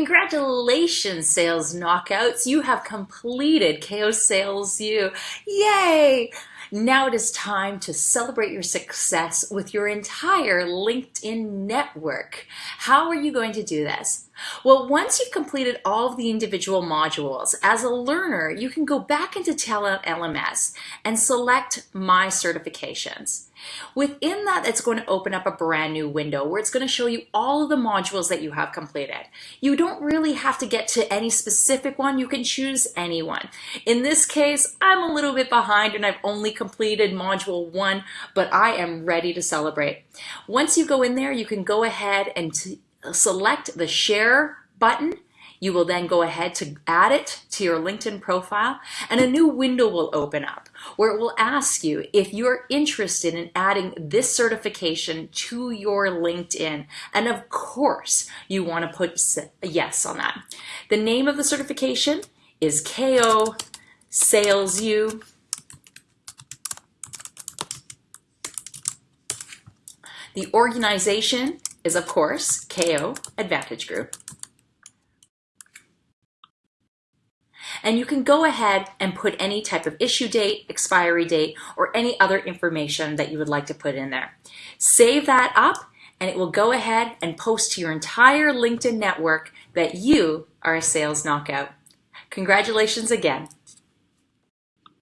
Congratulations, Sales Knockouts. You have completed KO Sales U. Yay! Now it is time to celebrate your success with your entire LinkedIn network. How are you going to do this? Well, once you've completed all of the individual modules, as a learner, you can go back into Talent LMS and select My Certifications. Within that, it's going to open up a brand new window where it's going to show you all of the modules that you have completed. You don't really have to get to any specific one. You can choose any one. In this case, I'm a little bit behind and I've only completed module one, but I am ready to celebrate. Once you go in there, you can go ahead and select the share button you will then go ahead to add it to your LinkedIn profile and a new window will open up where it will ask you if you're interested in adding this certification to your LinkedIn. And of course, you want to put yes on that. The name of the certification is KO Sales U. The organization is, of course, KO Advantage Group. And you can go ahead and put any type of issue date, expiry date, or any other information that you would like to put in there. Save that up and it will go ahead and post to your entire LinkedIn network that you are a sales knockout. Congratulations again.